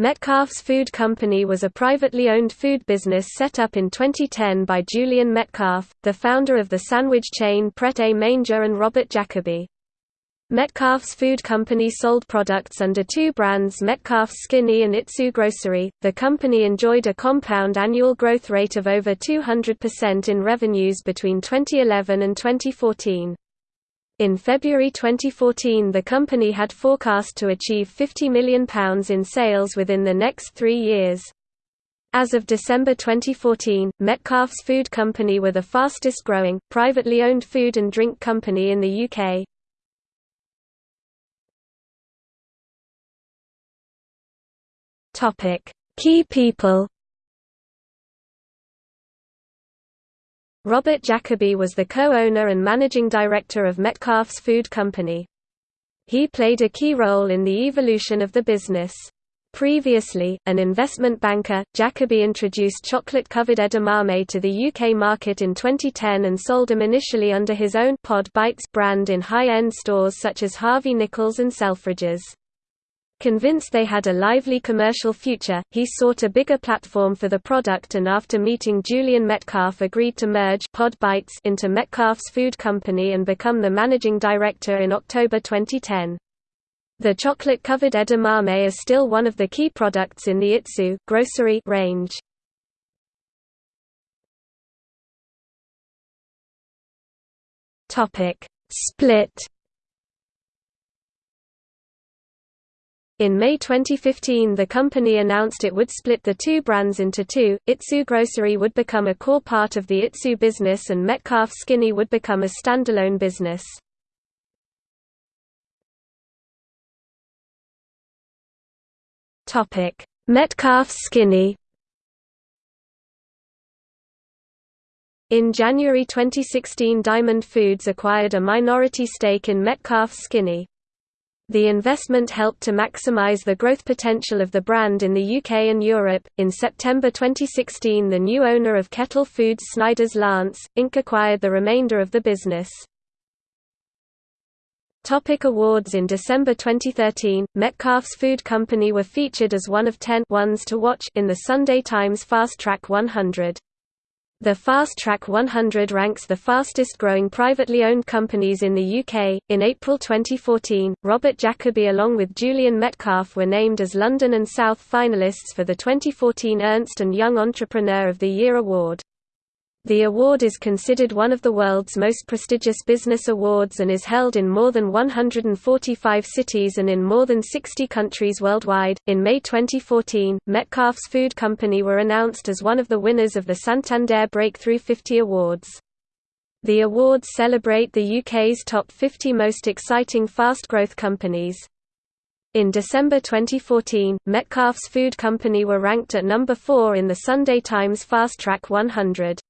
Metcalfe's Food Company was a privately owned food business set up in 2010 by Julian Metcalfe, the founder of the sandwich chain Pret A Manger and Robert Jacoby. Metcalfe's Food Company sold products under two brands Metcalfe's Skinny and Itsu Grocery. The company enjoyed a compound annual growth rate of over 200% in revenues between 2011 and 2014. In February 2014 the company had forecast to achieve £50 million in sales within the next three years. As of December 2014, Metcalfe's Food Company were the fastest growing, privately owned food and drink company in the UK. Key people Robert Jacoby was the co-owner and managing director of Metcalfe's Food Company. He played a key role in the evolution of the business. Previously, an investment banker, Jacoby introduced chocolate-covered edamame to the UK market in 2010 and sold them initially under his own Pod Bites brand in high-end stores such as Harvey Nichols and Selfridges. Convinced they had a lively commercial future, he sought a bigger platform for the product and after meeting Julian Metcalfe agreed to merge Pod Bites into Metcalfe's Food Company and become the managing director in October 2010. The chocolate-covered edamame is still one of the key products in the Itsu grocery range. Split In May 2015 the company announced it would split the two brands into two, Itsu Grocery would become a core part of the Itsu business and Metcalfe Skinny would become a standalone business. Metcalfe Skinny In January 2016 Diamond Foods acquired a minority stake in Metcalfe Skinny. The investment helped to maximize the growth potential of the brand in the UK and Europe. In September 2016, the new owner of Kettle Foods Snyder's Lance, Inc. acquired the remainder of the business. Topic awards In December 2013, Metcalfe's Food Company were featured as one of ten ones to watch in the Sunday Times Fast Track 100. The Fast Track 100 ranks the fastest growing privately owned companies in the UK. In April 2014, Robert Jacoby along with Julian Metcalfe were named as London and South finalists for the 2014 Ernst & Young Entrepreneur of the Year award. The award is considered one of the world's most prestigious business awards and is held in more than 145 cities and in more than 60 countries worldwide. In May 2014, Metcalfe's Food Company were announced as one of the winners of the Santander Breakthrough 50 Awards. The awards celebrate the UK's top 50 most exciting fast growth companies. In December 2014, Metcalfe's Food Company were ranked at number 4 in the Sunday Times Fast Track 100.